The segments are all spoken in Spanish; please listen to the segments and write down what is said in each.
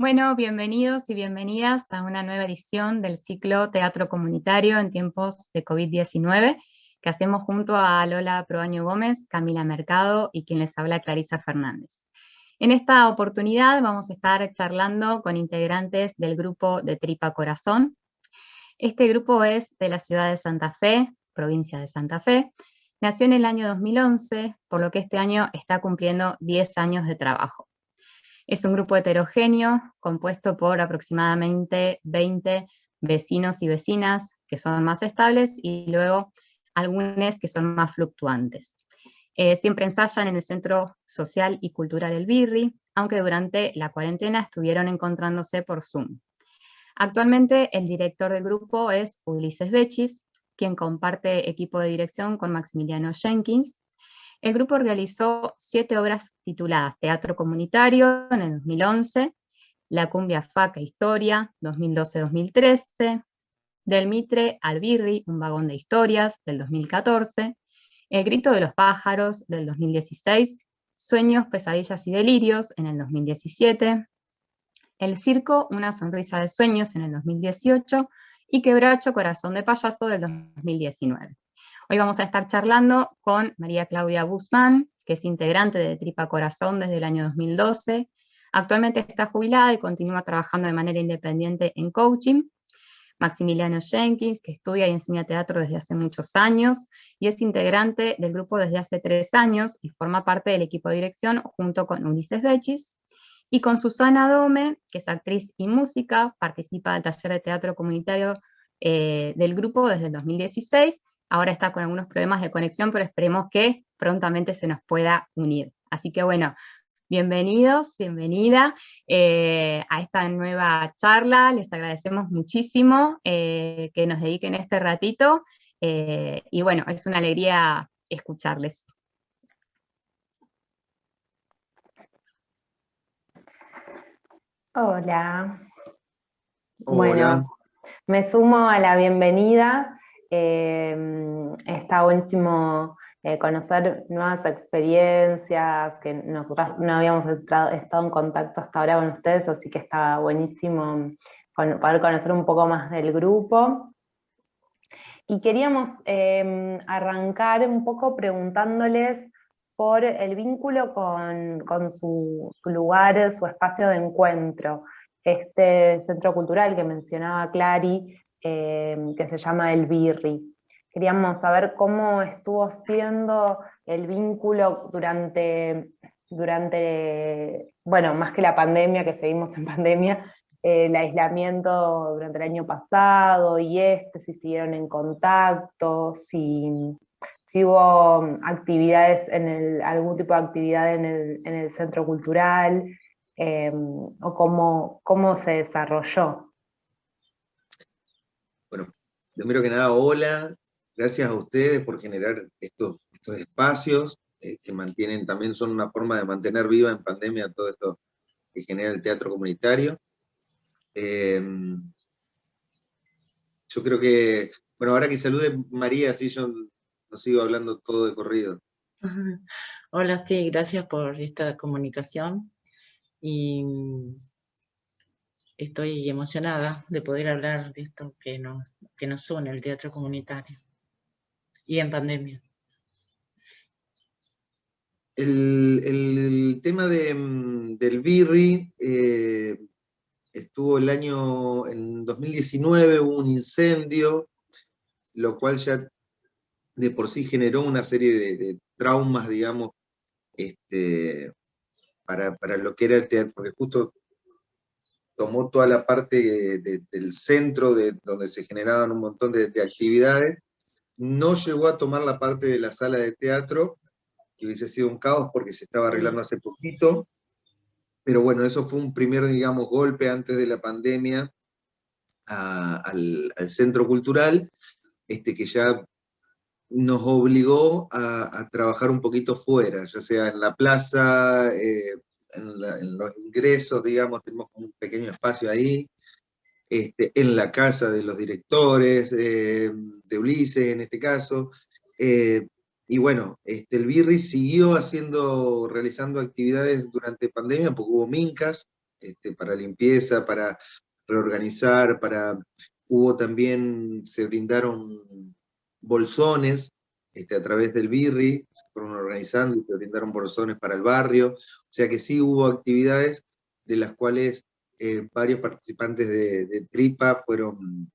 Bueno, bienvenidos y bienvenidas a una nueva edición del ciclo Teatro Comunitario en tiempos de COVID-19 que hacemos junto a Lola Proaño Gómez, Camila Mercado y quien les habla Clarisa Fernández. En esta oportunidad vamos a estar charlando con integrantes del grupo de Tripa Corazón. Este grupo es de la ciudad de Santa Fe, provincia de Santa Fe. Nació en el año 2011, por lo que este año está cumpliendo 10 años de trabajo. Es un grupo heterogéneo compuesto por aproximadamente 20 vecinos y vecinas que son más estables y luego algunos que son más fluctuantes. Eh, siempre ensayan en el Centro Social y Cultural El Birri, aunque durante la cuarentena estuvieron encontrándose por Zoom. Actualmente el director del grupo es Ulises Bechis, quien comparte equipo de dirección con Maximiliano Jenkins, el grupo realizó siete obras tituladas Teatro Comunitario en el 2011, La Cumbia Faca Historia, 2012-2013, Del Mitre al Birri, un vagón de historias, del 2014, El Grito de los Pájaros, del 2016, Sueños, Pesadillas y Delirios, en el 2017, El Circo, Una Sonrisa de Sueños, en el 2018, y Quebracho, Corazón de Payaso, del 2019. Hoy vamos a estar charlando con María Claudia Guzmán, que es integrante de Tripa Corazón desde el año 2012. Actualmente está jubilada y continúa trabajando de manera independiente en coaching. Maximiliano Jenkins, que estudia y enseña teatro desde hace muchos años, y es integrante del grupo desde hace tres años, y forma parte del equipo de dirección junto con Ulises Bechis, y con Susana Dome, que es actriz y música, participa del taller de teatro comunitario eh, del grupo desde el 2016, ahora está con algunos problemas de conexión, pero esperemos que prontamente se nos pueda unir. Así que bueno, bienvenidos, bienvenida eh, a esta nueva charla, les agradecemos muchísimo eh, que nos dediquen este ratito, eh, y bueno, es una alegría escucharles. Hola. Bueno, me sumo a la bienvenida. Em, está buenísimo eh, conocer nuevas experiencias, que nosotras no habíamos estado en contacto hasta ahora con ustedes, así que está buenísimo poder conocer un poco más del grupo. Y queríamos em, arrancar un poco preguntándoles por el vínculo con, con su lugar, su espacio de encuentro, este centro cultural que mencionaba Clary, Em, que se llama El Birri. Queríamos saber cómo estuvo siendo el vínculo durante, durante, bueno, más que la pandemia, que seguimos en pandemia, el aislamiento durante el año pasado y este, si siguieron en contacto, si, hubo actividades, en el, algún tipo de actividad en el, en el centro cultural, em, o cómo, cómo se desarrolló. Primero que nada, hola, gracias a ustedes por generar estos, espacios eh, que mantienen, también son una forma de mantener viva en pandemia todo esto que genera el teatro comunitario. Em, yo creo que, bueno, ahora que salude María, así yo no sigo hablando todo de corrido. Hola, sí, gracias por esta comunicación. Y estoy emocionada de poder hablar de esto que nos, que nos une, el teatro comunitario, y en pandemia. El, tema de, del Birri eh, estuvo el año, en 2019 hubo un incendio, lo cual ya de por sí generó una serie de, traumas, digamos, este, para, para, lo que era el teatro, porque justo tomó toda la parte del centro de, donde se generaban un montón de, actividades, no llegó a tomar la parte de la sala de teatro, que hubiese sido un caos porque se estaba arreglando hace poquito, pero bueno, eso fue un primer, digamos, golpe antes de la pandemia al, centro cultural, este, que ya nos obligó a, trabajar un poquito fuera, ya sea en la plaza, eh, en, los ingresos, digamos, tenemos un pequeño espacio ahí, este, en la casa de los directores, eh, de Ulises en este caso, eh, y bueno, este, el Birri siguió haciendo, realizando actividades durante pandemia, porque hubo mincas, este, para limpieza, para reorganizar, para... Hubo también, se brindaron bolsones este, a través del BIRRI, se fueron organizando y se brindaron bolsones para el barrio, o sea que sí hubo actividades de las cuales eh, varios participantes de, Tripa fueron,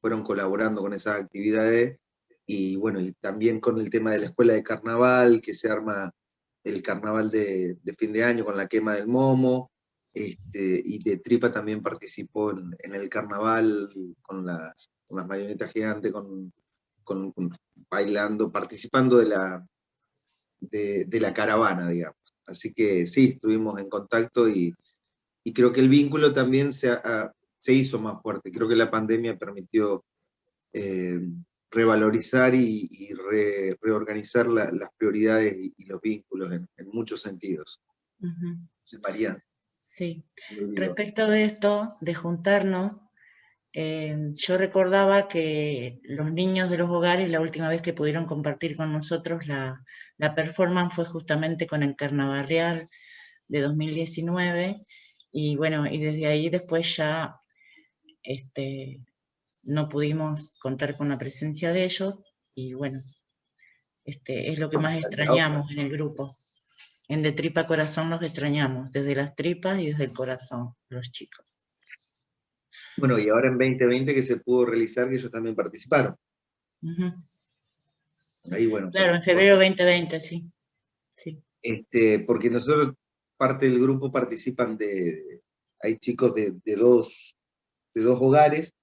fueron colaborando con esas actividades, y bueno, y también con el tema de la escuela de carnaval, que se arma el carnaval de, fin de año con la quema del momo, este, y de Tripa también participó en, el carnaval con las, marionetas gigantes, con, bailando, participando de la, de, la caravana, digamos. Así que sí, estuvimos en contacto y, creo que el vínculo también se, se, hizo más fuerte. Creo que la pandemia permitió eh, revalorizar y, reorganizar las prioridades y, los vínculos en, muchos sentidos. María. Sí, respecto de esto, de juntarnos, eh, yo recordaba que los niños de los hogares, la última vez que pudieron compartir con nosotros la, la performance fue justamente con el Carnaval Real de 2019, y bueno, y desde ahí después ya este, no pudimos contar con la presencia de ellos, y bueno, este, es lo que más extrañamos en el grupo. En De Tripa Corazón los extrañamos, desde las tripas y desde el corazón, los chicos. Bueno, y ahora en 2020 que se pudo realizar, que ellos también participaron. Ahí, bueno. Claro, en febrero 2020, sí. sí. Este, porque nosotros, parte del grupo participan de, hay chicos de, dos, de dos hogares,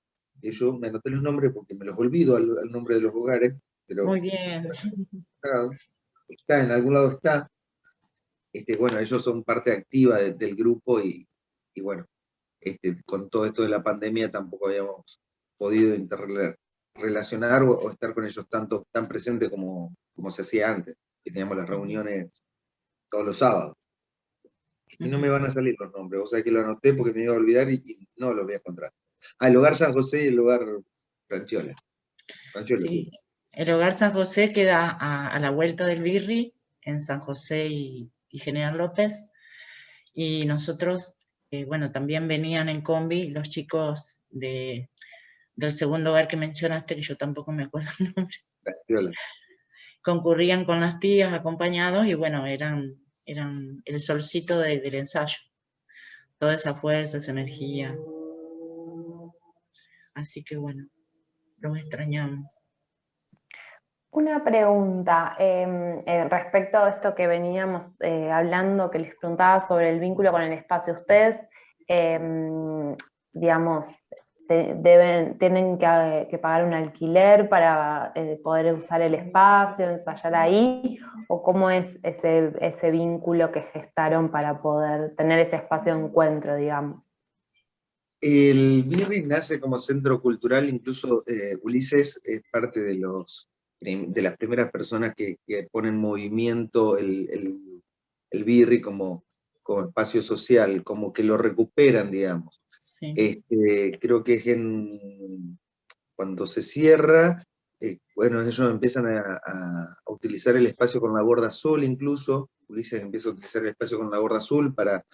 yo me anoté los nombres porque me los olvido al, nombre de los hogares, pero... Muy bien. Está, en algún lado está. Este, bueno, ellos son parte activa del grupo y, bueno, este, con todo esto de la pandemia tampoco habíamos podido interrelacionar o, estar con ellos tanto, tan presente como, como se hacía antes, que teníamos las reuniones todos los sábados. Y no me van a salir los nombres, o sea que lo anoté porque me iba a olvidar y, y no los voy a encontrar. Ah, el hogar San José y el hogar Franchiola. sí, el hogar San José queda a, la vuelta del Birri, en San José y, General López. Y nosotros, eh, bueno, también venían en combi los chicos de, del segundo hogar que mencionaste, que yo tampoco me acuerdo el nombre. Concurrían con las tías acompañados y bueno, eran, eran el solcito del ensayo. Toda esa fuerza, esa energía. Así que bueno, los extrañamos. Una pregunta em, eh, respecto a esto que veníamos eh, hablando, que les preguntaba sobre el vínculo con el espacio. Ustedes, em, digamos, deben, tienen que, pagar un alquiler para eh, poder usar el espacio, ensayar ahí, o cómo es ese, vínculo que gestaron para poder tener ese espacio de encuentro, digamos. El BIRRI nace como centro cultural, incluso Ulises es parte de, los, de las primeras personas que, ponen en movimiento el, el, BIRRI como, como espacio social, como que lo recuperan, digamos. Este, creo que es en, cuando se cierra, eh, bueno, ellos empiezan a, a, utilizar el espacio con la gorda azul incluso, Ulises empieza a utilizar el espacio con la gorda azul para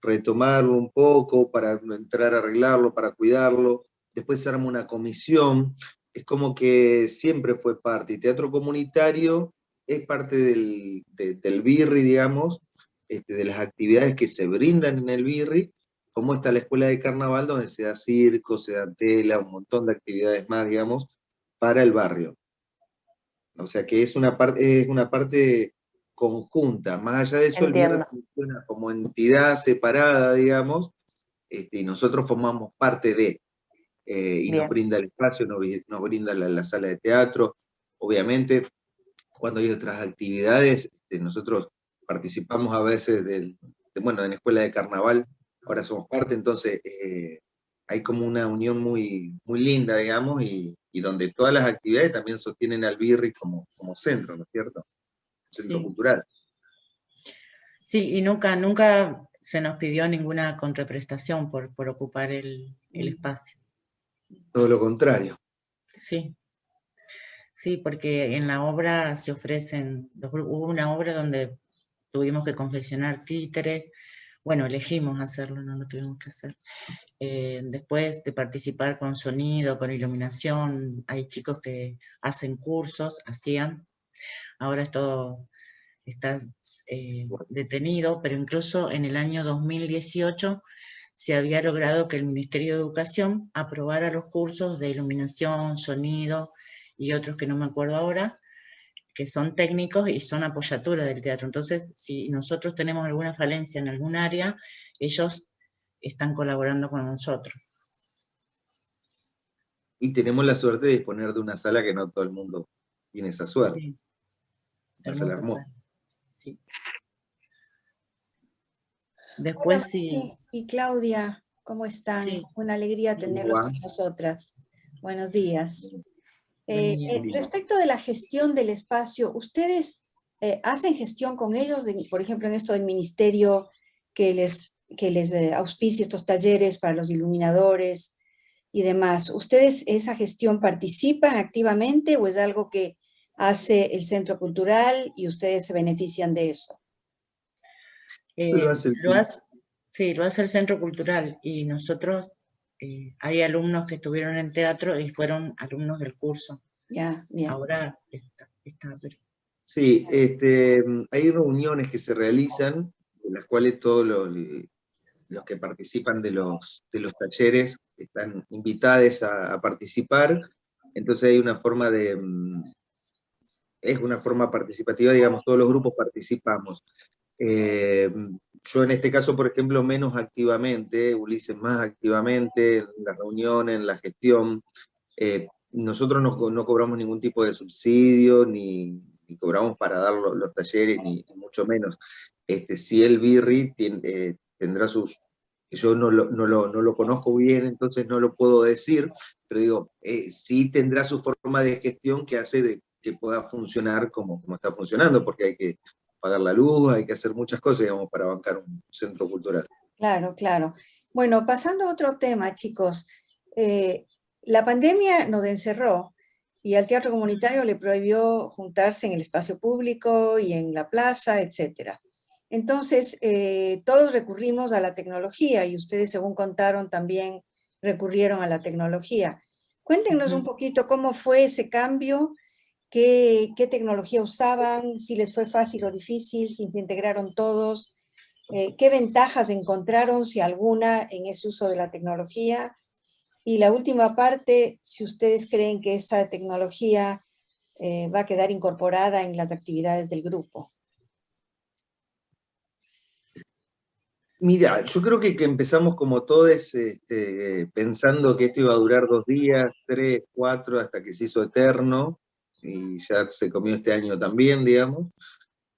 retomarlo un poco, para entrar a arreglarlo, para cuidarlo, después se arma una comisión, es como que siempre fue parte, y teatro comunitario es parte del, del BIRRI, digamos, este, de las actividades que se brindan en el BIRRI, como está la escuela de carnaval, donde se da circo, se da tela, un montón de actividades más, digamos, para el barrio. O sea que es una, parte es una parte conjunta. Más allá de eso, el funciona como entidad separada, digamos, este, y nosotros formamos parte de, eh, y nos brinda el espacio, nos, brinda la, sala de teatro. Obviamente, cuando hay otras actividades, este, nosotros participamos a veces del, bueno, en la escuela de carnaval, ahora somos parte, entonces eh, hay como una unión muy, muy linda, digamos, y, donde todas las actividades también sostienen al BIRRI como, como centro, ¿no es cierto? centro cultural. Sí, y nunca, nunca se nos pidió ninguna contraprestación por, por ocupar el, el espacio. Todo lo contrario. Sí. Sí, porque en la obra se ofrecen, hubo una obra donde tuvimos que confeccionar títeres, bueno, elegimos hacerlo, no lo tuvimos que hacer. Eh, después de participar con sonido, con iluminación, hay chicos que hacen cursos, hacían, ahora esto está eh, detenido, pero incluso en el año 2018 se había logrado que el Ministerio de Educación aprobara los cursos de iluminación, sonido y otros que no me acuerdo ahora, que son técnicos y son apoyatura del teatro. Entonces, si nosotros tenemos alguna falencia en algún área, ellos están colaborando con nosotros. Y tenemos la suerte de disponer de una sala que no todo el mundo tiene esa suerte. Sí. La sala Sí. Después sí. Y Claudia, ¿cómo están? Una alegría tenerlos con nosotras. Buenos días. Eh, eh, respecto de la gestión del espacio, ¿ustedes eh, hacen gestión con ellos, por ejemplo, en esto del ministerio que les, que les auspicia estos talleres para los iluminadores y demás? ¿Ustedes esa gestión participan activamente o es algo que hace el Centro Cultural y ustedes se benefician de eso? Eh, lo hace, sí, lo hace el Centro Cultural y nosotros, eh, hay alumnos que estuvieron en teatro y fueron alumnos del curso. Ya, Ahora está, está Sí, este, hay reuniones que se realizan, en las cuales todos los, los que participan de los, de los talleres están invitados a, a participar, entonces hay una forma de, mm, es una forma participativa, digamos, todos los grupos participamos. Eh, yo en este caso, por ejemplo, menos activamente, Ulises más activamente, en la reunión, en la gestión. Eh, nosotros no, cobramos ningún tipo de subsidio, ni, cobramos para dar los, talleres, ni, mucho menos. Este, si el BIRRI eh, tendrá sus... Yo no lo, no, lo, conozco bien, entonces no lo puedo decir, pero digo, sí tendrá su forma de gestión que hace de que pueda funcionar como, como está funcionando, porque hay que pagar la luz, hay que hacer muchas cosas, digamos, para bancar un centro cultural. Claro, claro. Bueno, pasando a otro tema, chicos. Eh, la pandemia nos encerró y al teatro comunitario le prohibió juntarse en el espacio público y en la plaza, etc. Entonces, eh, todos recurrimos a la tecnología y ustedes, según contaron, también recurrieron a la tecnología. Cuéntenos un poquito cómo fue ese cambio qué, tecnología usaban, si les fue fácil o difícil, si se integraron todos, eh, qué ventajas encontraron, si alguna, en ese uso de la tecnología. Y la última parte, si ustedes creen que esa tecnología eh, va a quedar incorporada en las actividades del grupo. Mira, yo creo que, empezamos como todos este, pensando que esto iba a durar dos días, tres, cuatro, hasta que se hizo eterno, y ya se comió este año también, digamos.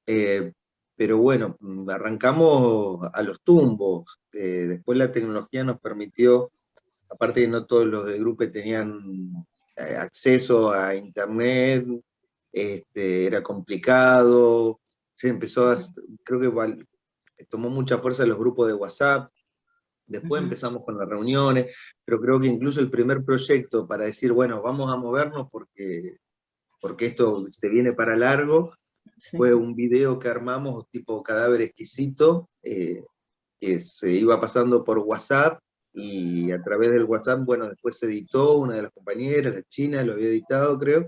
Eh, pero bueno, arrancamos a los tumbos. Eh, después la tecnología nos permitió, aparte que no todos los del grupo tenían eh, acceso a internet, este, era complicado, se empezó a, creo que tomó mucha fuerza los grupos de WhatsApp, después empezamos con las reuniones, pero creo que incluso el primer proyecto para decir, bueno, vamos a movernos porque porque esto se viene para largo, fue un video que armamos tipo cadáver exquisito, eh, que se iba pasando por WhatsApp, y a través del WhatsApp, bueno, después se editó, una de las compañeras, de China, lo había editado, creo,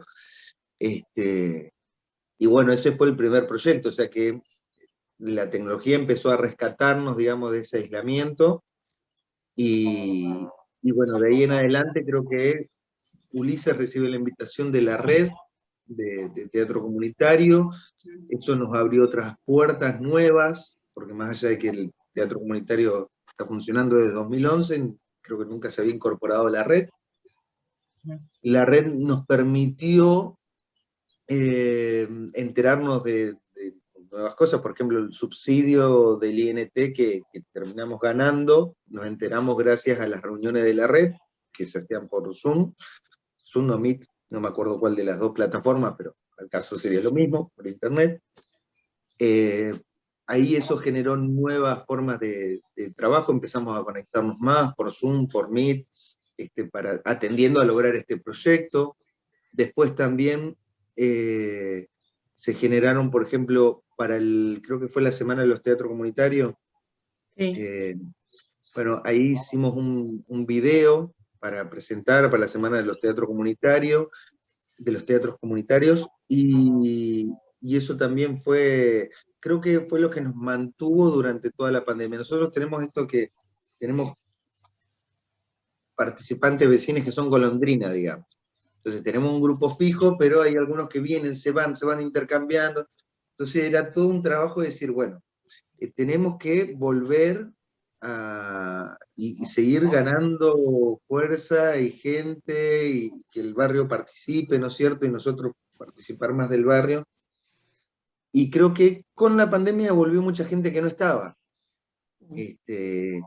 este, y bueno, ese fue el primer proyecto, o sea que la tecnología empezó a rescatarnos, digamos, de ese aislamiento, y, y bueno, de ahí en adelante creo que Ulises recibe la invitación de la red, de, teatro comunitario, eso nos abrió otras puertas nuevas, porque más allá de que el teatro comunitario está funcionando desde 2011, creo que nunca se había incorporado a la red. La red nos permitió eh, enterarnos de, nuevas cosas, por ejemplo el subsidio del INT que, que, terminamos ganando, nos enteramos gracias a las reuniones de la red, que se hacían por Zoom, Zoom o Meet, no me acuerdo cuál de las dos plataformas, pero al caso sería lo mismo, por internet. Eh, ahí eso generó nuevas formas de, trabajo, empezamos a conectarnos más por Zoom, por Meet, este, para, atendiendo a lograr este proyecto. Después también eh, se generaron, por ejemplo, para el, creo que fue la Semana de los Teatros Comunitarios, Eh, bueno, ahí hicimos un, un, video para presentar para la Semana de los Teatros Comunitarios, de los teatros comunitarios, y, eso también fue, creo que fue lo que nos mantuvo durante toda la pandemia. Nosotros tenemos esto que, tenemos participantes vecinos que son golondrinas, digamos. Entonces tenemos un grupo fijo, pero hay algunos que vienen, se van, se van intercambiando. Entonces era todo un trabajo de decir, bueno, eh, tenemos que volver a, y, seguir ganando fuerza y gente, y que el barrio participe, ¿no es cierto? Y nosotros participar más del barrio. Y creo que con la pandemia volvió mucha gente que no estaba. Este,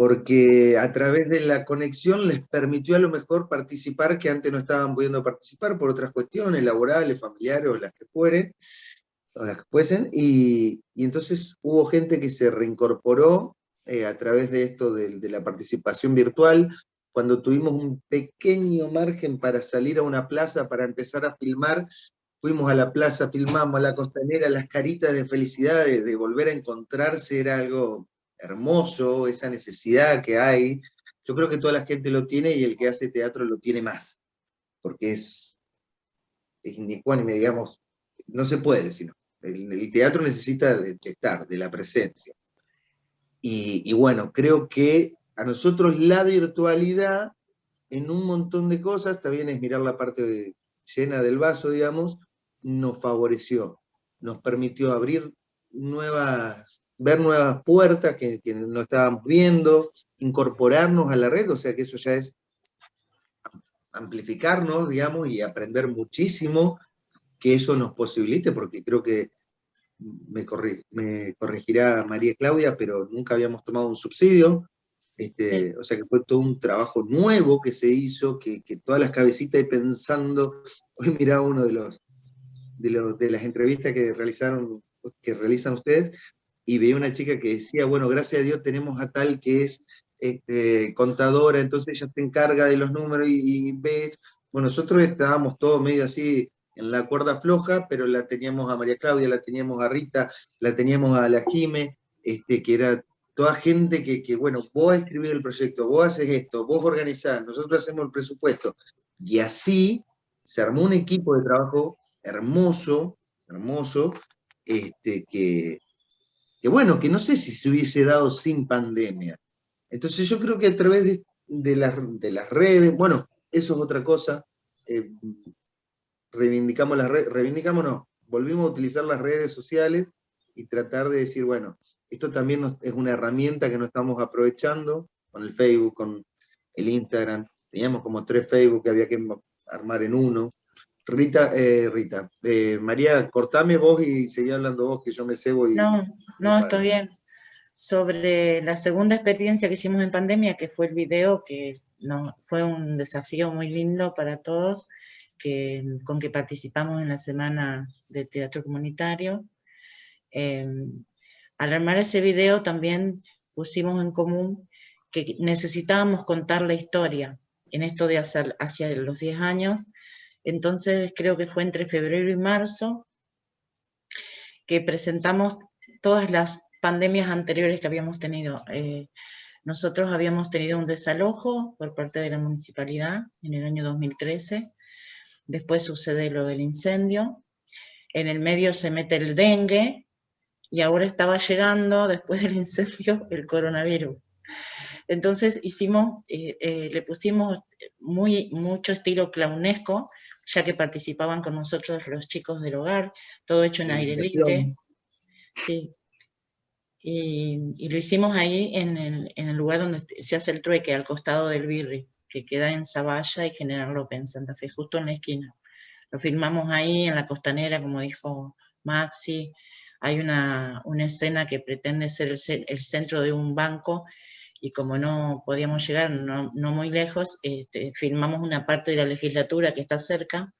porque a través de la conexión les permitió a lo mejor participar que antes no estaban pudiendo participar por otras cuestiones laborales, familiares o las que fueren, o las que fuesen, y, entonces hubo gente que se reincorporó eh, a través de esto de, de, la participación virtual, cuando tuvimos un pequeño margen para salir a una plaza para empezar a filmar, fuimos a la plaza, filmamos a la costanera, las caritas de felicidad de, volver a encontrarse era algo hermoso, esa necesidad que hay. Yo creo que toda la gente lo tiene y el que hace teatro lo tiene más, porque es, es digamos, no se puede, sino el, teatro necesita de, estar, de la presencia. Y, bueno, creo que a nosotros la virtualidad en un montón de cosas, también es mirar la parte llena del vaso, digamos, nos favoreció, nos permitió abrir nuevas, ver nuevas puertas que, no estábamos viendo, incorporarnos a la red, o sea que eso ya es amplificarnos, digamos, y aprender muchísimo que eso nos posibilite, porque creo que me, me corregirá María Claudia, pero nunca habíamos tomado un subsidio, este, o sea que fue todo un trabajo nuevo que se hizo, que, que todas las cabecitas pensando, hoy miraba uno de los, de, las entrevistas que realizaron, que realizan ustedes, y veía una chica que decía, bueno, gracias a Dios tenemos a tal que es este, contadora, entonces ella se encarga de los números y, ve, bueno, nosotros estábamos todos medio así en la cuerda floja, pero la teníamos a María Claudia, la teníamos a Rita, la teníamos a la Jime, este, que era toda gente que, que, bueno, vos escribir el proyecto, vos haces esto, vos organizás, nosotros hacemos el presupuesto, y así se armó un equipo de trabajo hermoso, hermoso, este, que, que bueno, que no sé si se hubiese dado sin pandemia. Entonces yo creo que a través de, de, las redes, bueno, eso es otra cosa, eh, reivindicamos las redes, reivindicamos no, volvimos a utilizar las redes sociales y tratar de decir, bueno, esto también es una herramienta que no estamos aprovechando con el Facebook, con el Instagram, teníamos como tres Facebook que había que armar en uno, Rita, eh, Rita, eh, María, cortame vos y seguí hablando vos, que yo me cebo y... No, no, está bien. Sobre la segunda experiencia que hicimos en pandemia, que fue el video, que no, fue un desafío muy lindo para todos, con que participamos en la Semana de Teatro Comunitario. Em, al armar ese video también pusimos en común que necesitábamos contar la historia en esto de hacia, hacia los 10 años, entonces creo que fue entre febrero y marzo que presentamos todas las pandemias anteriores que habíamos tenido. Eh, nosotros habíamos tenido un desalojo por parte de la municipalidad en el año 2013, después sucede lo del incendio, en el medio se mete el dengue, y ahora estaba llegando, después del incendio, el coronavirus. Entonces hicimos, eh, eh, le pusimos muy, mucho estilo clownesco, ya que participaban con nosotros los chicos del hogar, todo hecho en aire libre. Sí. Y, lo hicimos ahí en el, lugar donde se hace el trueque, al costado del Birri, que queda en Zavalla y General López, en Santa Fe, justo en la esquina. Lo filmamos ahí en la costanera, como dijo Maxi. Hay una, escena que pretende ser el centro de un banco y como no podíamos llegar no, muy lejos, este, filmamos una parte de la legislatura que está cerca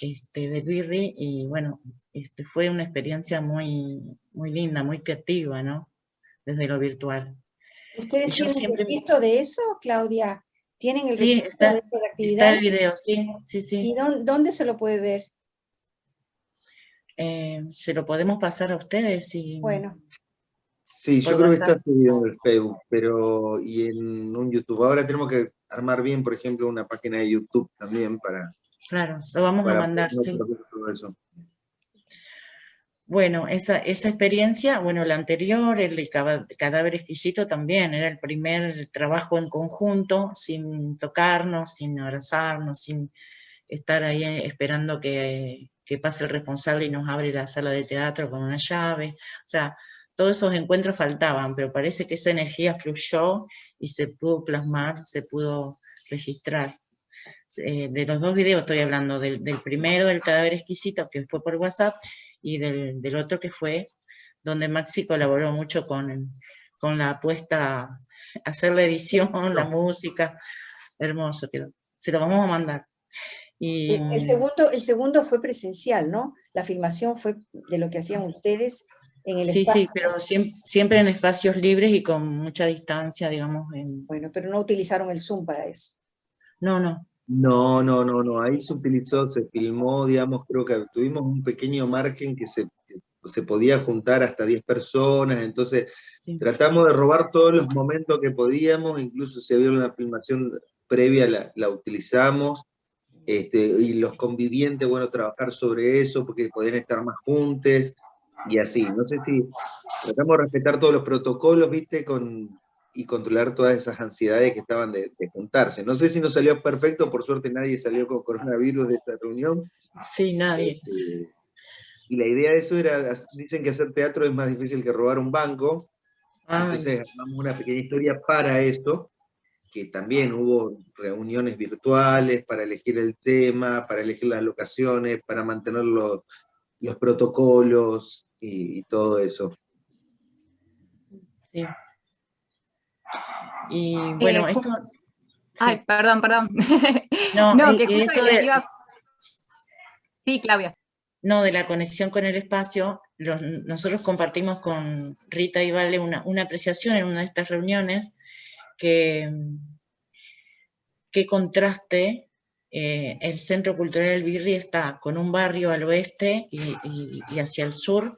este, de Birri y bueno, este, fue una experiencia muy, muy linda, muy creativa, ¿no? Desde lo virtual. ¿Ustedes tienen siempre... registro de eso, Claudia? ¿Tienen el sí, está, de Está el video, sí, sí, sí. ¿Y dónde, se lo puede ver? Eh, se lo podemos pasar a ustedes. Y... Bueno. Sí, yo creo que está subido en el Facebook, pero y en un YouTube. Ahora tenemos que armar bien, por ejemplo, una página de YouTube también para... Claro, lo vamos a mandar, sí. Bueno, esa, esa experiencia, bueno, la anterior, el cadáver exquisito también, era el primer trabajo en conjunto, sin tocarnos, sin abrazarnos, sin estar ahí esperando que, que pase el responsable y nos abre la sala de teatro con una llave. O sea, todos esos encuentros faltaban, pero parece que esa energía fluyó y se pudo plasmar, se pudo registrar. Eh, de los dos videos estoy hablando, del, del, primero, del cadáver exquisito, que fue por WhatsApp, y del, otro que fue donde Maxi colaboró mucho con, con la apuesta, hacer la edición, la música, hermoso, se lo vamos a mandar. Y, el, segundo, el segundo fue presencial, ¿no? La filmación fue de lo que hacían ustedes en el Sí, sí, pero siempre, en espacios libres y con mucha distancia, digamos. Bueno, pero no utilizaron el Zoom para eso. No, no. No, no, no, no, ahí se utilizó, se filmó, digamos, creo que tuvimos un pequeño margen que se, se podía juntar hasta 10 personas, entonces tratamos de robar todos los momentos que podíamos, incluso si había una filmación previa la, la utilizamos, este, y los convivientes, bueno, trabajar sobre eso, porque podían estar más juntos, y así, no sé si tratamos de respetar todos los protocolos, viste, con, y controlar todas esas ansiedades que estaban de, juntarse. No sé si nos salió perfecto, por suerte nadie salió con coronavirus de esta reunión. Sí, nadie. Este, y la idea de eso era, dicen que hacer teatro es más difícil que robar un banco, entonces armamos una pequeña historia para esto, que también hubo reuniones virtuales para elegir el tema, para elegir las locaciones, para mantener los, protocolos y, y todo eso. Sí. Y bueno, eh, esto... Ay, perdón, perdón. No, no eh, que justo de... Sí, Claudia. No, de la conexión con el espacio, nosotros compartimos con Rita y Vale una, apreciación en una de estas reuniones, que qué contraste eh, el Centro Cultural del Birri está con un barrio al oeste y, hacia el sur,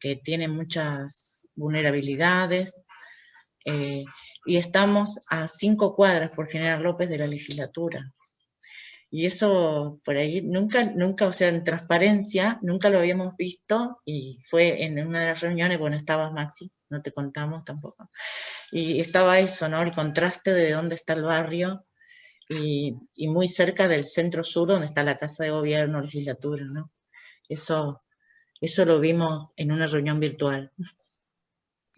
que tiene muchas vulnerabilidades, y estamos a cinco cuadras por General López de la legislatura. Y eso por ahí nunca, nunca, o sea, en transparencia, nunca lo habíamos visto y fue en una de las reuniones, bueno, estabas Maxi, no te contamos tampoco. Y estaba eso, ¿no? El contraste de dónde está el barrio y, y muy cerca del centro sur donde está la Casa de Gobierno, legislatura, ¿no? Eso, eso lo vimos en una reunión virtual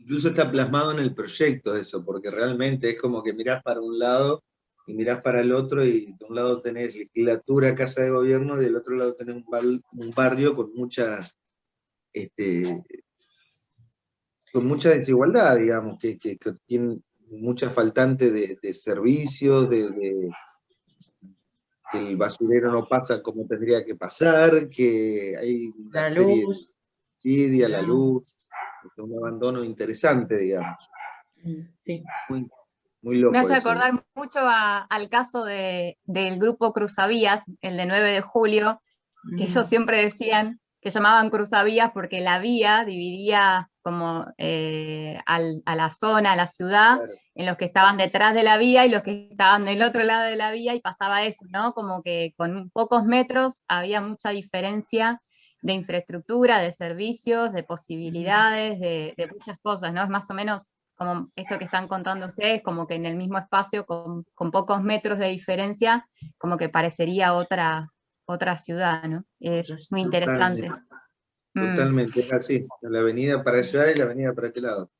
incluso está plasmado en el proyecto eso, porque realmente es como que mirás para un lado y mirás para el otro y de un lado tenés legislatura, casa de gobierno y del otro lado tenés un, barrio con muchas este, con mucha desigualdad, digamos, que, que, tiene mucha faltante de, servicios, de, que el basurero no pasa como tendría que pasar, que hay una la luz. de la luz, un abandono interesante, digamos. Sí. Muy, loco. Me hace acordar mucho al caso de, del grupo Cruzavías, el de 9 de julio, que ellos mm. siempre decían que llamaban Cruzavías porque la vía dividía como eh, a la zona, a la ciudad, en los que estaban detrás de la vía y los que estaban del otro lado de la vía, y pasaba eso, ¿no? Como que con pocos metros había mucha diferencia de infraestructura, de servicios, de posibilidades, de, muchas cosas, ¿no? Es más o menos como esto que están contando ustedes, como que en el mismo espacio, con, pocos metros de diferencia, como que parecería otra, otra ciudad, ¿no? Es muy interesante. Mm. Totalmente, es así, la avenida para allá y la avenida para este lado.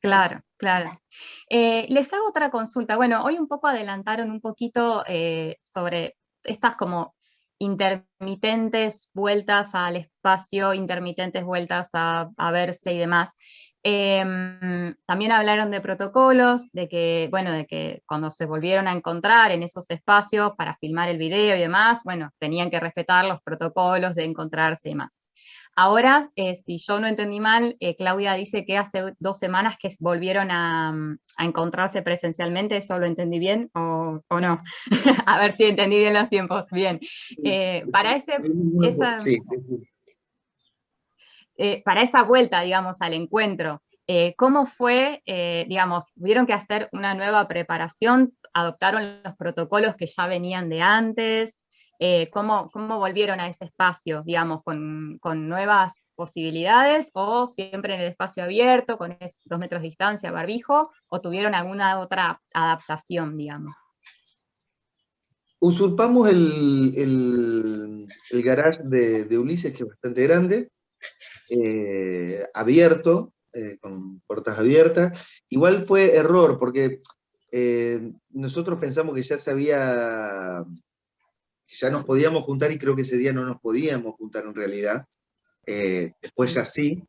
Claro, claro. Eh, les hago otra consulta. Bueno, hoy un poco adelantaron un poquito eh, sobre estas como intermitentes vueltas al espacio, intermitentes vueltas a, verse y demás. Em, también hablaron de protocolos, de que, bueno, de que cuando se volvieron a encontrar en esos espacios para filmar el video y demás, bueno, tenían que respetar los protocolos de encontrarse y demás. Ahora, eh, si yo no entendí mal, eh, Claudia dice que hace dos semanas que volvieron a, mm, encontrarse presencialmente, ¿eso lo entendí bien o, no? a ver si entendí bien los tiempos, bien. Eh, para, ese, esa, para esa vuelta, digamos, al encuentro, ¿Cómo fue, digamos, tuvieron que hacer una nueva preparación? ¿Adoptaron los protocolos que ya venían de antes? Eh, ¿cómo, ¿cómo, volvieron a ese espacio, digamos, con, con, nuevas posibilidades o siempre en el espacio abierto, con dos metros de distancia, barbijo, o tuvieron alguna otra adaptación, digamos? Usurpamos el, el, el garage de, de, Ulises, que es bastante grande, eh, abierto, eh, con puertas abiertas. Igual fue error, porque nosotros pensamos que ya se había ya nos podíamos juntar y creo que ese día no nos podíamos juntar en realidad. Eh, después ya sí,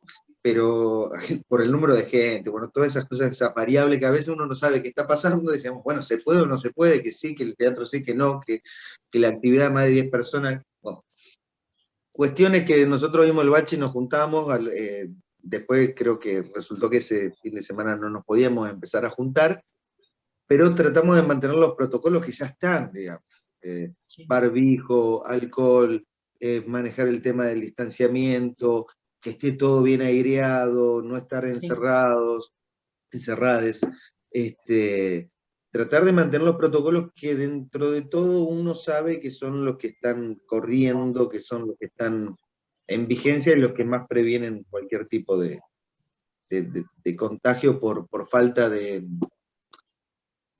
pero por el número de gente, bueno, todas esas cosas, esa variable que a veces uno no sabe qué está pasando, decíamos, bueno, ¿se puede o no se puede? Que sí, que el teatro sí, que no, que, que la actividad más de 10 personas. cuestiones que nosotros vimos el bache y nos juntamos, eh, después creo que resultó que ese fin de semana no nos podíamos empezar a juntar, pero tratamos de mantener los protocolos que ya están, digamos. Eh, barbijo, alcohol, eh, manejar el tema del distanciamiento, que esté todo bien aireado, no estar encerrados, encerradas, este, tratar de mantener los protocolos que dentro de todo uno sabe que son los que están corriendo, que son los que están en vigencia y los que más previenen cualquier tipo de, de contagio por, por falta de...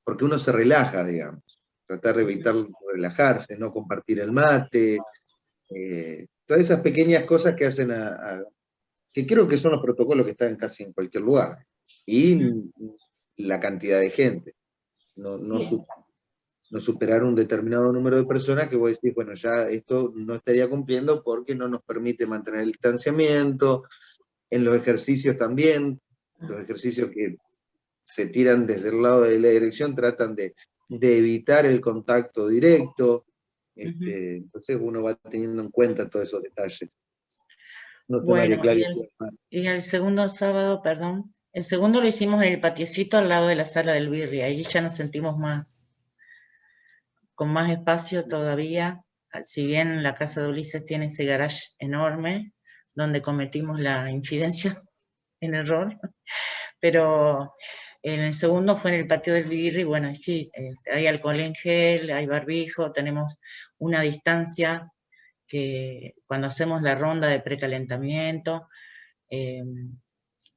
porque uno se relaja, digamos tratar de evitar relajarse, no compartir el mate, eh, todas esas pequeñas cosas que hacen a, que creo que son los protocolos que están casi en cualquier lugar, y la cantidad de gente, no, no, superar un determinado número de personas que vos decís, bueno, ya esto no estaría cumpliendo porque no nos permite mantener el distanciamiento, en los ejercicios también, los ejercicios que se tiran desde el lado de la dirección tratan de de evitar el contacto directo, este, entonces uno va teniendo en cuenta todos esos detalles. bueno, y el, segundo sábado, perdón, el segundo lo hicimos en el patiecito al lado de la sala del Birri, ahí ya nos sentimos más, con más espacio todavía, si bien la casa de Ulises tiene ese garage enorme, donde cometimos la infidencia en error, pero en el segundo fue en el patio del Virri, bueno, sí, este, hay alcohol en gel, hay barbijo, tenemos una distancia que cuando hacemos la ronda de precalentamiento, em,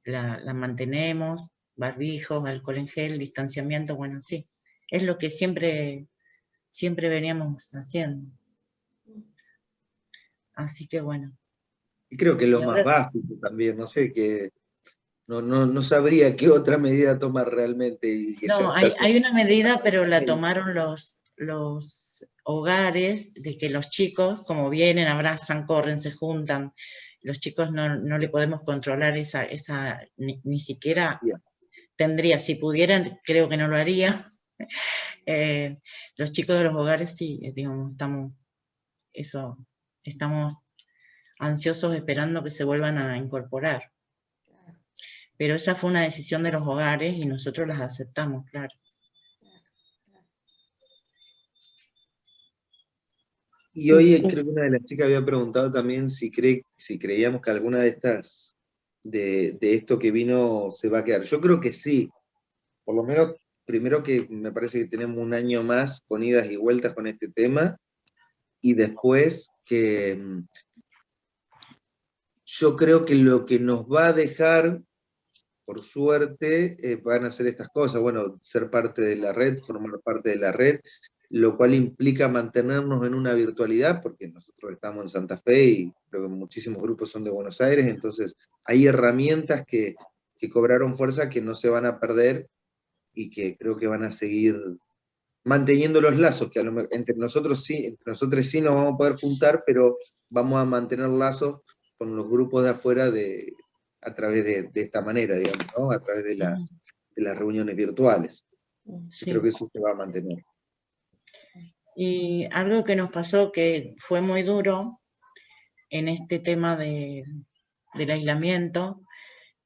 la, mantenemos, barbijos, alcohol en gel, distanciamiento, bueno, sí, es lo que siempre, siempre veníamos haciendo. Así que bueno. Y creo que lo más básico también, no sé, que no, no, no sabría qué otra medida tomar realmente. no, hay, hay, una medida, pero la tomaron los, los hogares, de que los chicos, como vienen, abrazan, corren, se juntan, los chicos no, no le podemos controlar esa, esa ni, siquiera tendría, si pudieran, creo que no lo haría. Eh, los chicos de los hogares sí, eh, digamos, estamos, eso, estamos ansiosos esperando que se vuelvan a incorporar. Pero esa fue una decisión de los hogares y nosotros las aceptamos, claro. Y hoy creo que una de las chicas había preguntado también si, cree, si creíamos que alguna de estas, de, esto que vino, se va a quedar. Yo creo que sí. Por lo menos, primero que me parece que tenemos un año más con idas y vueltas con este tema, y después que mm, yo creo que lo que nos va a dejar por suerte, eh, van a hacer estas cosas, bueno, ser parte de la red, formar parte de la red, lo cual implica mantenernos en una virtualidad, porque nosotros estamos en Santa Fe y creo que muchísimos grupos son de Buenos Aires, entonces hay herramientas que, que cobraron fuerza que no se van a perder y que creo que van a seguir manteniendo los lazos, que entre nosotros sí, entre nosotros sí nos vamos a poder juntar, pero vamos a mantener lazos con los grupos de afuera de, a través de, esta manera, digamos, ¿no? a través de, las reuniones virtuales. Creo que eso se va a mantener. Y algo que nos pasó que fue muy duro en este tema de, del aislamiento,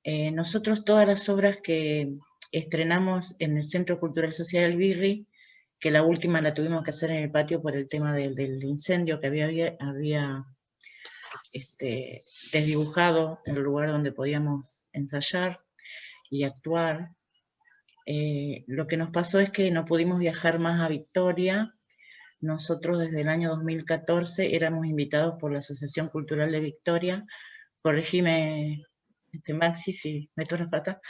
eh, nosotros todas las obras que estrenamos en el Centro Cultural Social del Birri, que la última la tuvimos que hacer en el patio por el tema del, del incendio que había, había este, desdibujado el lugar donde podíamos ensayar. y actuar, eh, lo que nos pasó es que no pudimos viajar más a Victoria. Nosotros desde el año 2014 éramos invitados por la Asociación Cultural de Victoria, corregime este, Maxi si meto la pata,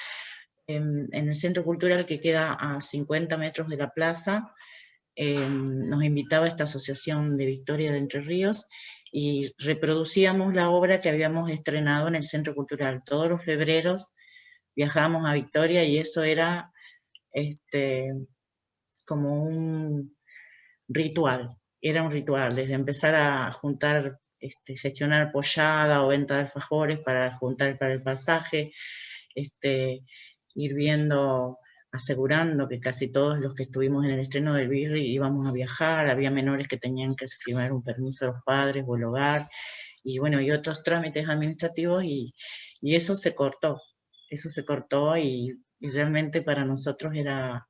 en, el centro cultural que queda a 50 metros de la plaza, em, nos invitaba esta Asociación de Victoria de Entre Ríos y reproducíamos la obra que habíamos estrenado en el centro cultural. Todos los febreros viajábamos a Victoria y eso era este, como un ritual, era un ritual, desde empezar a juntar, este, gestionar pollada o venta de alfajores para juntar para el pasaje, este, ir viendo, asegurando que casi todos los que estuvimos en el estreno del Birri íbamos a viajar, había menores que tenían que firmar un permiso a los padres o el hogar, y bueno, y otros trámites administrativos, y, y eso se cortó, eso se cortó y y realmente para nosotros era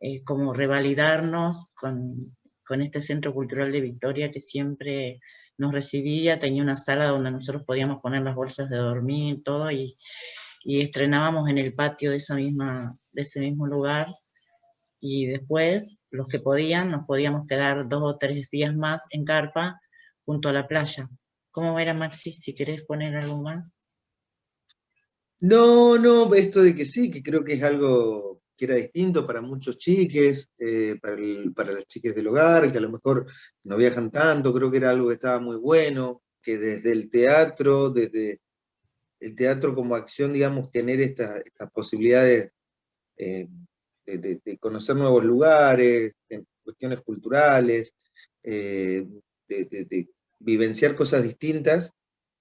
eh, como revalidarnos con, este Centro Cultural de Victoria que siempre nos recibía, tenía una sala donde nosotros podíamos poner las bolsas de dormir, todo, y, estrenábamos en el patio de, esa misma, de ese mismo lugar, y después, los que podían, nos podíamos quedar dos o tres días más en carpa junto a la playa. ¿Cómo era Maxi, si querés poner algo más? No, no, esto de que sí, que creo que es algo que era distinto para muchos chiques, eh, para, las chiques del hogar, que a lo mejor no viajan tanto, creo que era algo que estaba muy bueno, que desde el teatro, desde el teatro como acción, digamos, tener estas posibilidades eh, de, conocer nuevos lugares, en cuestiones culturales, eh, de, vivenciar cosas distintas,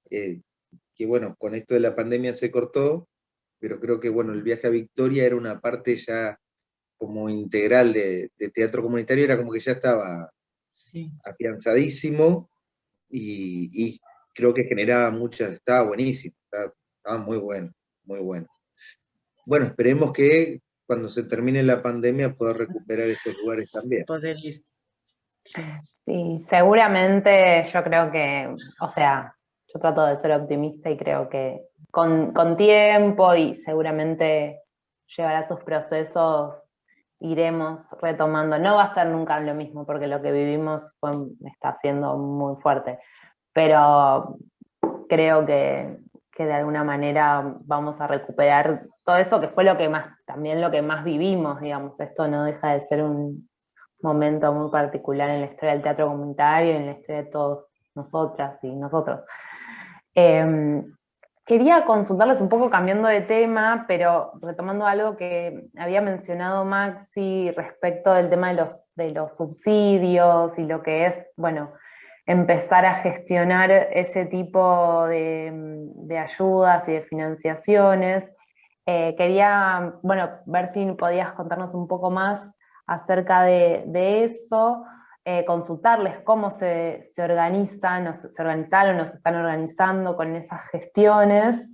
que bueno, con esto de la pandemia se cortó, pero creo que bueno, el viaje a Victoria era una parte ya como integral de, teatro comunitario, era como que ya estaba afianzadísimo y, creo que generaba muchas, estaba buenísimo, estaba, muy bueno, muy bueno. Bueno, esperemos que cuando se termine la pandemia pueda recuperar estos lugares también. Poder ir. sí, seguramente yo creo que, o sea, yo trato de ser optimista y creo que con, tiempo y seguramente llevará sus procesos iremos retomando. No va a ser nunca lo mismo porque lo que vivimos está siendo muy fuerte, pero creo que, de alguna manera vamos a recuperar todo eso que fue lo que más, también lo que más vivimos, digamos, esto no deja de ser un momento muy particular en la historia del teatro comunitario, en la historia de todos nosotras y nosotros. Em, quería consultarles un poco cambiando de tema, pero retomando algo que había mencionado Maxi respecto del tema de los, de los subsidios y lo que es, bueno, empezar a gestionar ese tipo de, ayudas y de financiaciones. Eh, quería, bueno, ver si podías contarnos un poco más acerca de, eso, eh, consultarles cómo se, se organizan, o se, organizaron o se están organizando con esas gestiones,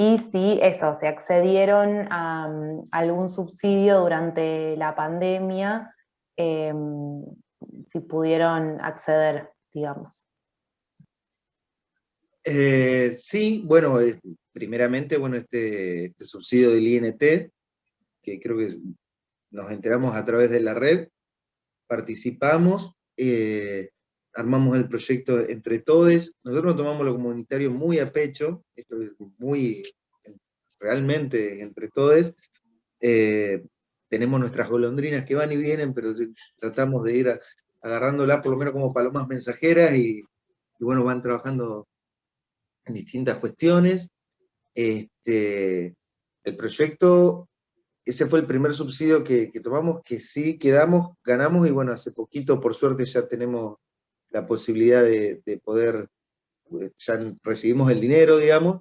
y si eso, se accedieron a, mm, algún subsidio durante la pandemia, em, si pudieron acceder, digamos. Eh, sí, bueno, primeramente, bueno, este, este, subsidio del INT, que creo que nos enteramos a través de la red, participamos, eh, armamos el proyecto entre todos, nosotros tomamos lo comunitario muy a pecho, esto es muy, realmente entre todos, eh, tenemos nuestras golondrinas que van y vienen, pero tratamos de ir agarrándolas por lo menos como palomas mensajeras y, bueno, van trabajando en distintas cuestiones. Este, el proyecto ese fue el primer subsidio que, tomamos, que sí quedamos, ganamos, y bueno, hace poquito, por suerte, ya tenemos la posibilidad de, poder, ya recibimos el dinero, digamos,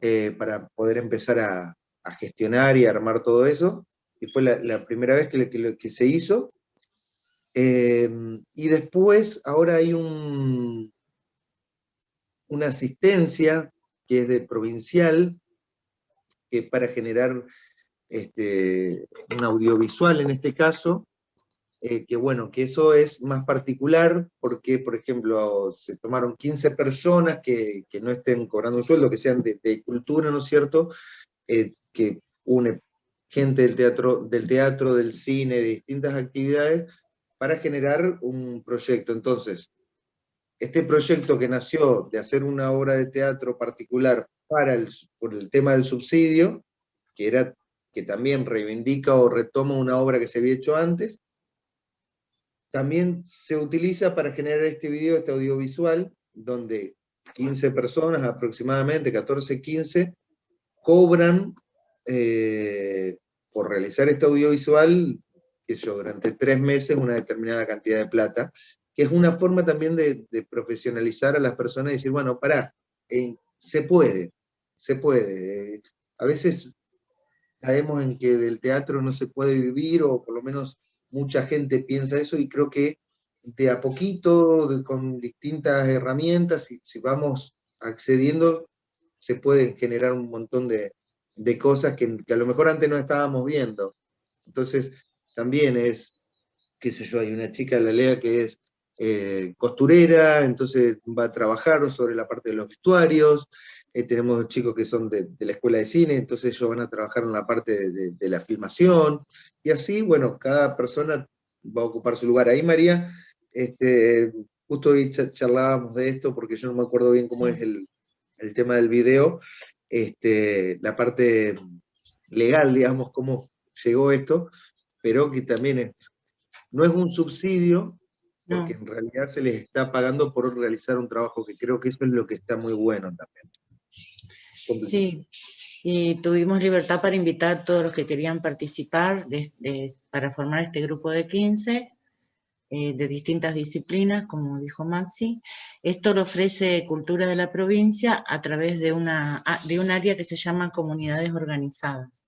eh, para poder empezar a, gestionar y armar todo eso, y fue la, primera vez que, que, se hizo. Em, y después, ahora hay un, una asistencia que es de provincial, que para generar este, un audiovisual en este caso, eh, que bueno, que eso es más particular porque, por ejemplo, se tomaron 15 personas que, no estén cobrando un sueldo, que sean de, cultura, ¿no es cierto? Eh, que une gente del teatro, del teatro, del cine, de distintas actividades, para generar un proyecto. Entonces, este proyecto que nació de hacer una obra de teatro particular para el, por el tema del subsidio, que, era, que también reivindica o retoma una obra que se había hecho antes, también se utiliza para generar este video, este audiovisual, donde 15 personas, aproximadamente 14, 15, cobran eh, por realizar este audiovisual, que yo, durante tres meses una determinada cantidad de plata, que es una forma también de, profesionalizar a las personas y decir, bueno, pará, eh, se puede, se puede. a veces caemos en que del teatro no se puede vivir, o por lo menos mucha gente piensa eso, y creo que de a poquito, con distintas herramientas, si, vamos accediendo, se pueden generar un montón de, de cosas que, a lo mejor antes no estábamos viendo. Entonces, también es, qué sé yo, hay una chica de la LEA que es eh, costurera, entonces va a trabajar sobre la parte de los vestuarios, eh, tenemos chicos que son de, la escuela de cine, entonces ellos van a trabajar en la parte de, la filmación, y así, bueno, cada persona va a ocupar su lugar. Ahí, María, este, justo hoy charlábamos de esto, porque yo no me acuerdo bien cómo es el, el tema del video, este, la parte legal, digamos, cómo llegó esto, pero que también no es un subsidio, porque en realidad se les está pagando por realizar un trabajo, que creo que eso es lo que está muy bueno también. Sí, y tuvimos libertad para invitar a todos los que querían participar para formar este grupo de 15, eh, de distintas disciplinas, como dijo Maxi. Esto lo ofrece Cultura de la Provincia a través de, una, de un área que se llama Comunidades Organizadas.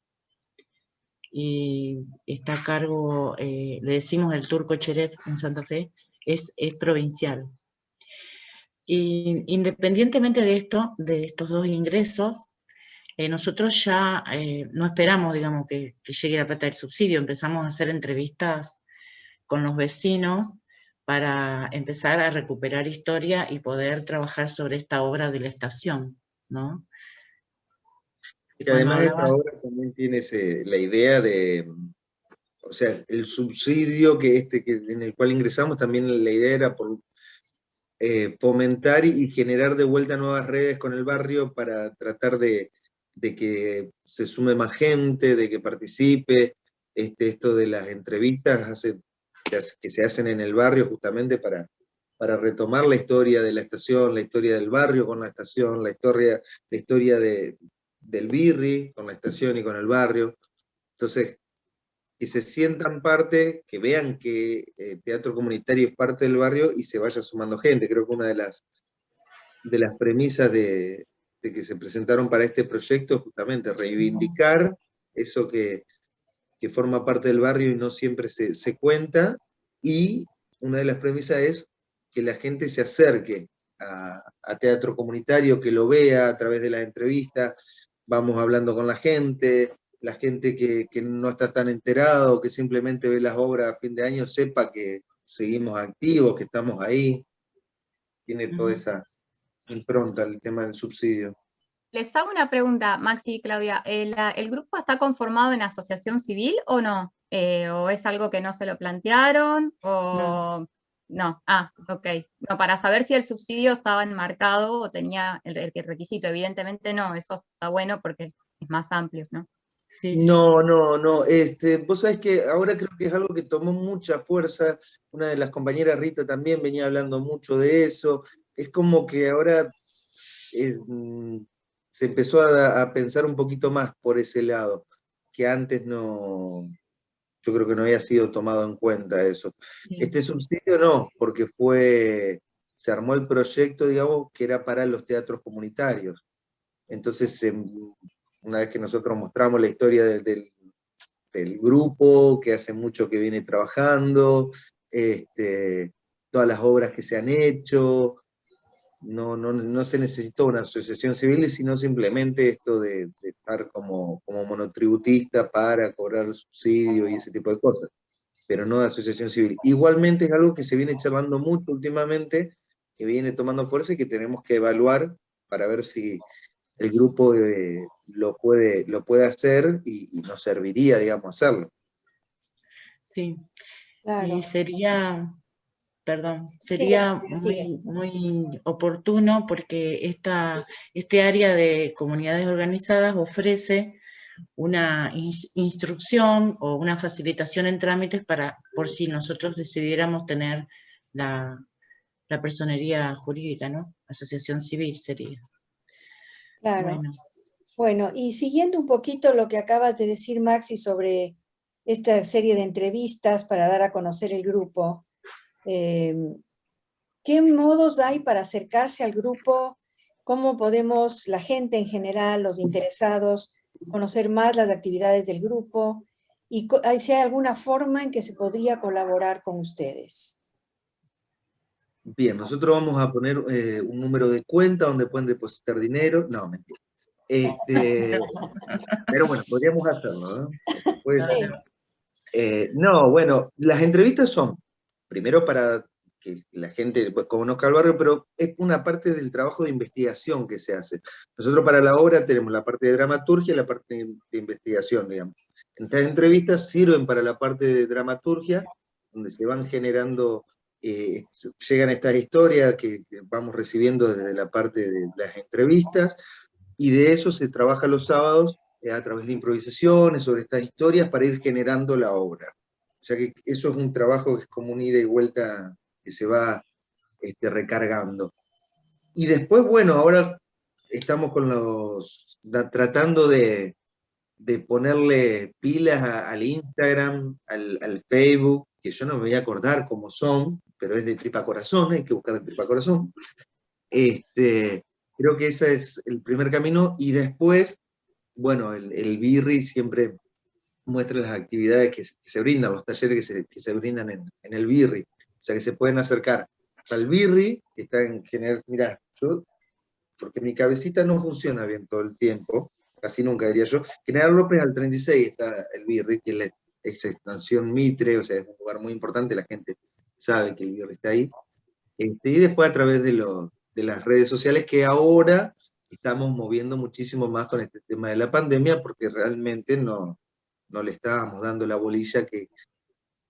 Y está a cargo, eh, le decimos el Turco Cheref en Santa Fe, es, es provincial. Y independientemente de esto, de estos dos ingresos, eh, nosotros ya no esperamos, digamos, que, que, llegue la plata del subsidio, empezamos a hacer entrevistas con los vecinos para empezar a recuperar historia y poder trabajar sobre esta obra de la estación, ¿no? Y además esta obra también tiene la idea de, o sea, el subsidio que este, que, en el cual ingresamos, también la idea era por eh, fomentar y, generar de vuelta nuevas redes con el barrio para tratar de, de que se sume más gente, de que participe, este, esto de las entrevistas hace que se hacen en el barrio justamente para, para retomar la historia de la estación, la historia del barrio con la estación, la historia, la historia de, del birri con la estación y con el barrio. Entonces, que se sientan parte, que vean que el eh, teatro comunitario es parte del barrio y se vaya sumando gente. Creo que una de las, de las premisas de, de que se presentaron para este proyecto es justamente reivindicar eso que, que forma parte del barrio y no siempre se, se cuenta, y una de las premisas es que la gente se acerque a, teatro comunitario, que lo vea a través de la entrevista, vamos hablando con la gente, la gente que, que, no está tan enterado, que simplemente ve las obras a fin de año, sepa que seguimos activos, que estamos ahí, tiene toda esa impronta el tema del subsidio. Les hago una pregunta, Maxi y Claudia. ¿El, grupo está conformado en asociación civil o no? Eh, ¿O es algo que no se lo plantearon? ¿O no? Ah, ok. No, para saber si el subsidio estaba enmarcado o tenía el, requisito. Evidentemente no, eso está bueno porque es más amplio, ¿no? Sí, No, no, no. Este, vos sabés que ahora creo que es algo que tomó mucha fuerza. Una de las compañeras, Rita, también venía hablando mucho de eso. Es como que ahora eh, se empezó a, pensar un poquito más por ese lado, que antes no, yo creo que no había sido tomado en cuenta eso. Este subsidio no, porque fue, se armó el proyecto, digamos, que era para los teatros comunitarios. Entonces, una vez que nosotros mostramos la historia del, del, grupo, que hace mucho que viene trabajando, este, todas las obras que se han hecho, no, no, no, se necesitó una asociación civil, sino simplemente esto de, estar como, como, monotributista para cobrar subsidio y ese tipo de cosas, pero no de asociación civil. Igualmente es algo que se viene charlando mucho últimamente, que viene tomando fuerza y que tenemos que evaluar para ver si, el grupo lo, puede, lo puede hacer y, nos serviría, digamos, hacerlo. Sí, y sería, perdón, sería muy, muy oportuno porque esta, este área de comunidades organizadas ofrece una instrucción o una facilitación en trámites para, por si nosotros decidiéramos tener la, la personería jurídica, ¿no? Asociación civil sería. Claro. Bueno. y siguiendo un poquito lo que acabas de decir, Maxi, sobre esta serie de entrevistas para dar a conocer el grupo, em, ¿qué modos hay para acercarse al grupo? ¿Cómo podemos, la gente en general, los interesados, conocer más las actividades del grupo? ¿Y si hay alguna forma en que se podría colaborar con ustedes? Bien, nosotros vamos a poner eh, un número de cuenta donde pueden depositar dinero. No, mentira. Este, pero bueno, podríamos hacerlo, ¿no? Eh, no, bueno, las entrevistas son, primero para que la gente pues, conozca el barrio, pero es una parte del trabajo de investigación que se hace. Nosotros para la obra tenemos la parte de dramaturgia y la parte de investigación, digamos. Estas entrevistas sirven para la parte de dramaturgia, donde se van generando eh, llegan estas historias que, vamos recibiendo desde la parte de las entrevistas, y de eso se trabaja los sábados eh, a través de improvisaciones sobre estas historias para ir generando la obra. O sea que eso es un trabajo que es como un ida y vuelta que se va este, recargando. Y después, bueno, ahora estamos con los, tratando de, de ponerle pilas al Instagram, al, Facebook, que yo no me voy a acordar cómo son, pero es de tripa corazón, hay que buscar de tripa corazón. Este, creo que ese es el primer camino, y después, bueno, el BIRRI siempre muestra las actividades que, se brindan, los talleres que se, que se brindan en, en, el BIRRI, o sea que se pueden acercar hasta el BIRRI, que está en general, mira, yo, porque mi cabecita no funciona bien todo el tiempo, casi nunca diría yo, General López al 36 está el BIRRI, que es la extensión Mitre, o sea, es un lugar muy importante, la gente sabe que el virus está ahí. Este, y después a través de, de las redes sociales que ahora estamos moviendo muchísimo más con este tema de la pandemia porque realmente no, no le estábamos dando la bolilla que,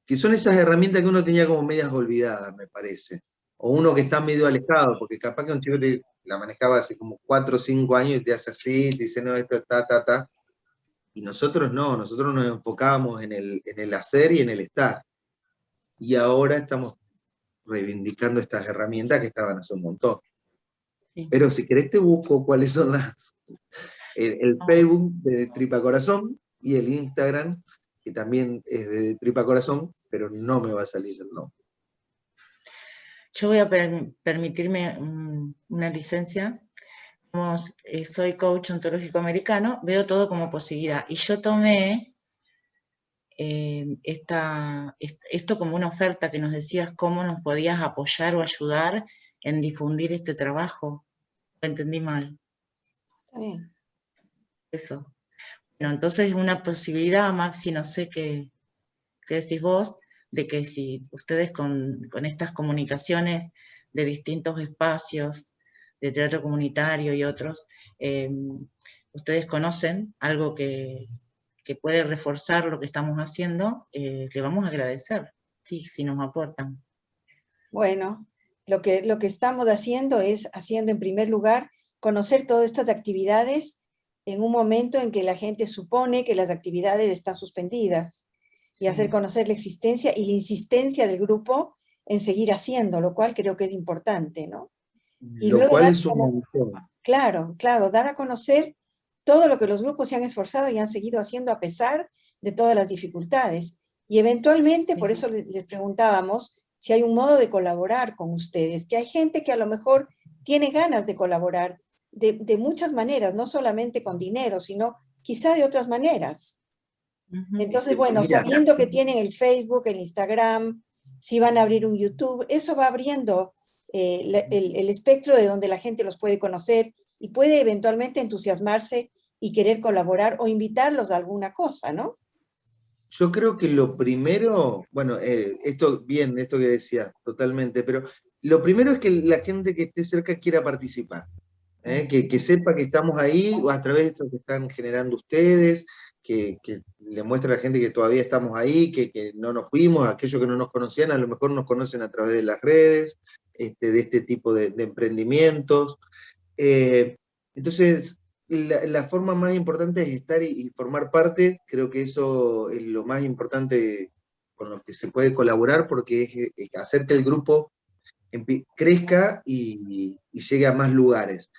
que son esas herramientas que uno tenía como medias olvidadas, me parece. O uno que está medio alejado, porque capaz que un chico te, la manejaba hace como 4 o 5 años y te hace así, te dice, no, esto está, ta, ta. Y nosotros no, nosotros nos enfocábamos en el, en el hacer y en el estar y ahora estamos reivindicando estas herramientas que estaban hace un montón. Pero si querés te busco cuáles son las... El, ah. Facebook de Tripa Corazón y el Instagram, que también es de Tripa Corazón, pero no me va a salir el nombre. Yo voy a permitirme una licencia. Soy coach ontológico americano, veo todo como posibilidad. Y yo tomé eh, esta, esto como una oferta que nos decías cómo nos podías apoyar o ayudar en difundir este trabajo. Lo entendí mal. Eso. Bueno, entonces es una posibilidad, Maxi, no sé qué, qué decís vos, de que si ustedes con, estas comunicaciones de distintos espacios, de teatro comunitario y otros, eh, ustedes conocen algo que, que puede reforzar lo que estamos haciendo, eh, le vamos a agradecer, sí, si nos aportan. Bueno, lo que, lo que estamos haciendo es haciendo en primer lugar conocer todas estas actividades en un momento en que la gente supone que las actividades están suspendidas y hacer conocer la existencia y la insistencia del grupo en seguir haciendo, lo cual creo que es importante, ¿no? Y lo cual es un Claro, claro, dar a conocer todo lo que los grupos se han esforzado y han seguido haciendo a pesar de todas las dificultades. Y eventualmente, por eso les, preguntábamos si hay un modo de colaborar con ustedes, que hay gente que a lo mejor tiene ganas de colaborar de, muchas maneras, no solamente con dinero, sino quizá de otras maneras. Entonces, bueno, sabiendo que tienen el Facebook, el Instagram, si van a abrir un YouTube, eso va abriendo eh, el, el, espectro de donde la gente los puede conocer y puede eventualmente entusiasmarse y querer colaborar o invitarlos a alguna cosa, ¿no? Yo creo que lo primero, bueno, eh, esto bien, esto que decía, totalmente, pero lo primero es que la gente que esté cerca quiera participar. ¿Eh? que, sepa que estamos ahí a través de esto que están generando ustedes, que, le muestre a la gente que todavía estamos ahí, que, no nos fuimos, aquellos que no nos conocían a lo mejor nos conocen a través de las redes, este, de este tipo de, emprendimientos. Eh, entonces, la, forma más importante es estar y, formar parte, creo que eso es lo más importante con lo que se puede colaborar, porque es, hacer que el grupo crezca y, llegue a más lugares.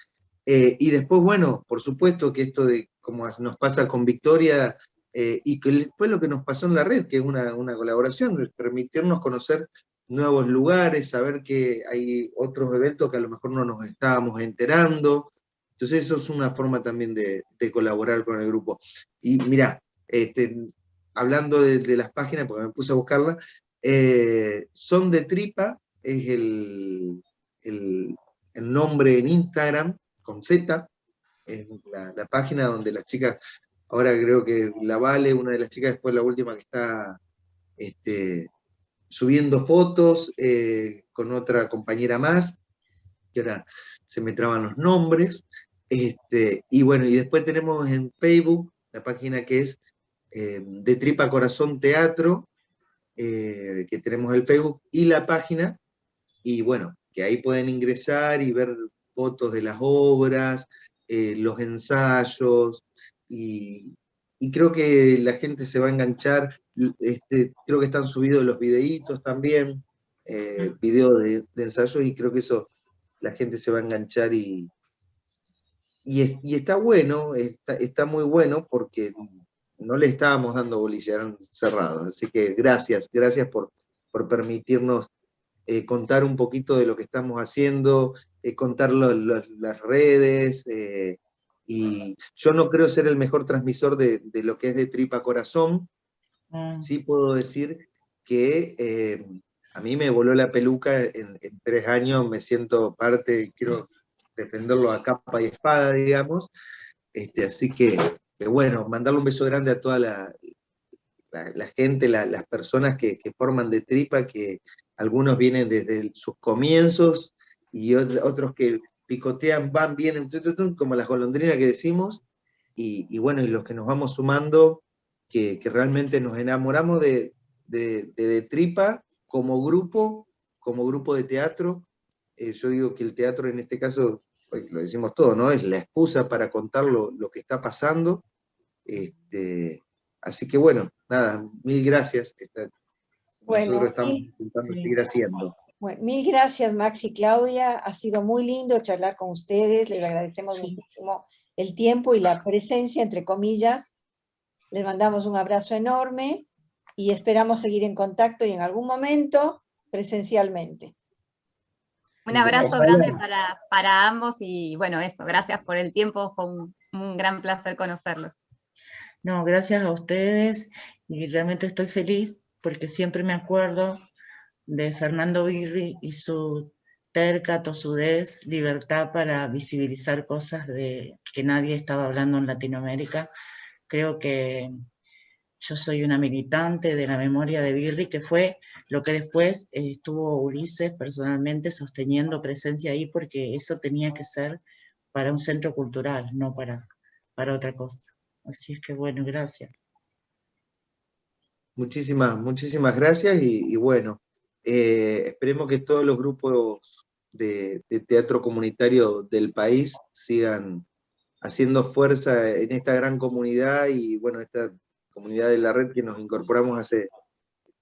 Eh, y después, bueno, por supuesto que esto de, como nos pasa con Victoria, eh, y que después lo que nos pasó en la red, que es una, una colaboración, de permitirnos conocer nuevos lugares, saber que hay otros eventos que a lo mejor no nos estábamos enterando, entonces eso es una forma también de, colaborar con el grupo. Y mira, este, hablando de, las páginas, porque me puse a buscarla, eh, Son de Tripa es el, nombre en Instagram, con Z, la, página donde las chicas, ahora creo que la Vale, una de las chicas, después la última que está este, subiendo fotos eh, con otra compañera más, que ahora se me traban los nombres, este, y bueno, y después tenemos en Facebook la página que es eh, de Tripa Corazón Teatro, eh, que tenemos el Facebook, y la página, y bueno, que ahí pueden ingresar y ver fotos de las obras, eh, los ensayos, y, creo que la gente se va a enganchar, este, creo que están subidos los videitos también, mm. videos de, de ensayos, y creo que eso la gente se va a enganchar y, y, está bueno, está, muy bueno porque no le estábamos dando bolilla, cerrados. Así que gracias, gracias por, por permitirnos eh, contar un poquito de lo que estamos haciendo, eh, contar las redes, eh, y yo no creo ser el mejor transmisor de, lo que es de tripa corazón, mm. sí puedo decir que a mí me voló la peluca en, en, tres años, me siento parte, quiero defenderlo a capa y espada, digamos. Este, así que, bueno, mandarle un beso grande a toda la, la, gente, las personas que, forman de tripa, que algunos vienen desde sus comienzos y otros que picotean, van, vienen, como las golondrinas que decimos, y, bueno, y los que nos vamos sumando, que, realmente nos enamoramos de, de, tripa como grupo, como grupo de teatro, eh, yo digo que el teatro en este caso pues, lo decimos todo, ¿no? Es la excusa para contar lo, que está pasando. Este, así que bueno, nada, mil gracias. Bueno, nosotros estamos intentando seguir haciendo. mil gracias Max y Claudia, ha sido muy lindo charlar con ustedes, les agradecemos muchísimo el tiempo y la presencia, entre comillas. Les mandamos un abrazo enorme y esperamos seguir en contacto y en algún momento presencialmente. Un abrazo grande para, ambos y bueno, eso, gracias por el tiempo, fue un, gran placer conocerlos. No, gracias a ustedes y realmente estoy feliz porque siempre me acuerdo de Fernando Birri y su terca, tosudez, libertad para visibilizar cosas de que nadie estaba hablando en Latinoamérica. Creo que yo soy una militante de la memoria de Birri, que fue lo que después eh, estuvo Ulises personalmente sosteniendo presencia ahí, porque eso tenía que ser para un centro cultural, no para, para otra cosa. Así es que bueno, gracias. Muchísimas, muchísimas gracias y, bueno, eh, esperemos que todos los grupos de, teatro comunitario del país sigan haciendo fuerza en esta gran comunidad y bueno, esta comunidad de la red que nos incorporamos hace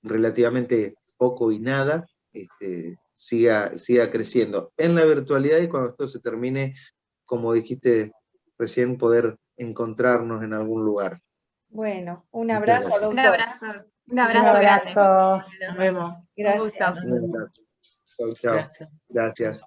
relativamente poco y nada, este, siga, siga creciendo en la virtualidad y cuando esto se termine, como dijiste recién, poder encontrarnos en algún lugar. Bueno, un abrazo. Un abrazo. Un abrazo, grande. Nos vemos. Gracias. Gracias. Gracias.